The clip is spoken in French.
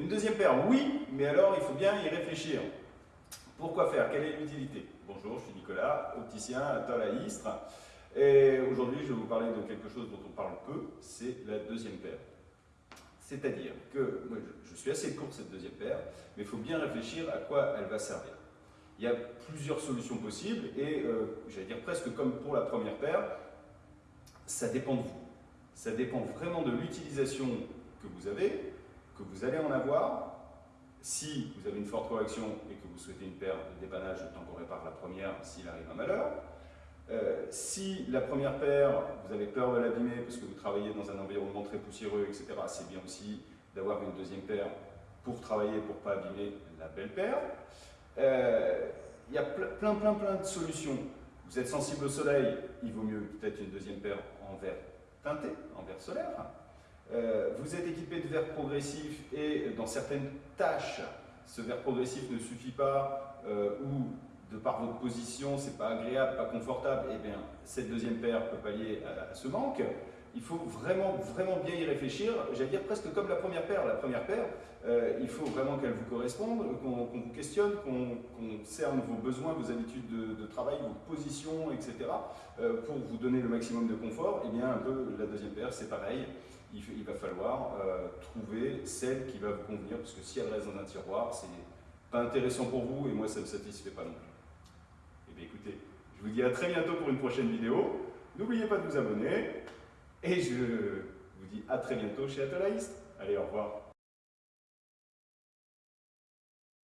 Une deuxième paire, oui, mais alors il faut bien y réfléchir. Pourquoi faire? Quelle est l'utilité? Bonjour, je suis Nicolas, opticien à Toll à Istres. Et aujourd'hui, je vais vous parler de quelque chose dont on parle peu, c'est la deuxième paire. C'est-à-dire que moi, je suis assez court cette deuxième paire, mais il faut bien réfléchir à quoi elle va servir. Il y a plusieurs solutions possibles et euh, j'allais dire presque comme pour la première paire, ça dépend de vous. Ça dépend vraiment de l'utilisation que vous avez, que vous allez en avoir. Si vous avez une forte correction et que vous souhaitez une paire de dépannage, tant qu'on répare la première s'il arrive un malheur. Euh, si la première paire, vous avez peur de l'abîmer parce que vous travaillez dans un environnement très poussiéreux, etc., c'est bien aussi d'avoir une deuxième paire pour travailler, pour ne pas abîmer la belle paire. Euh, il y a plein, plein, plein de solutions. Vous êtes sensible au soleil, il vaut mieux peut-être une deuxième paire en verre teinté, en verre solaire. Euh, vous êtes équipé de verre progressif et dans certaines tâches, ce verre progressif ne suffit pas ou de par votre position, c'est pas agréable, pas confortable, et eh bien cette deuxième paire peut pallier à, ce manque. Il faut vraiment, vraiment bien y réfléchir, j'allais dire presque comme la première paire. La première paire, euh, il faut vraiment qu'elle vous corresponde, qu'on vous questionne, qu'on cerne vos besoins, vos habitudes de, travail, vos positions, etc. Euh, pour vous donner le maximum de confort. Et eh bien un peu la deuxième paire, c'est pareil. Il, va falloir euh, trouver celle qui va vous convenir, parce que si elle reste dans un tiroir, c'est pas intéressant pour vous et moi ça ne me satisfait pas non plus. Eh écoutez, je vous dis à très bientôt pour une prochaine vidéo. N'oubliez pas de vous abonner. Et je vous dis à très bientôt chez Atolaïst. Allez, au revoir.